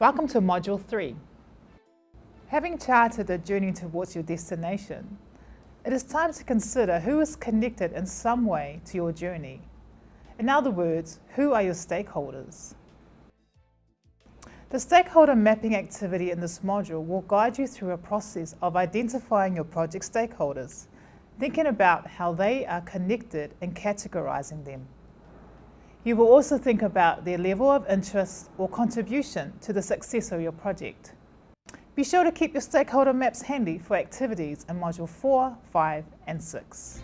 Welcome to Module 3. Having charted the journey towards your destination, it is time to consider who is connected in some way to your journey. In other words, who are your stakeholders? The stakeholder mapping activity in this module will guide you through a process of identifying your project stakeholders, thinking about how they are connected and categorizing them. You will also think about their level of interest or contribution to the success of your project. Be sure to keep your stakeholder maps handy for activities in Module 4, 5 and 6.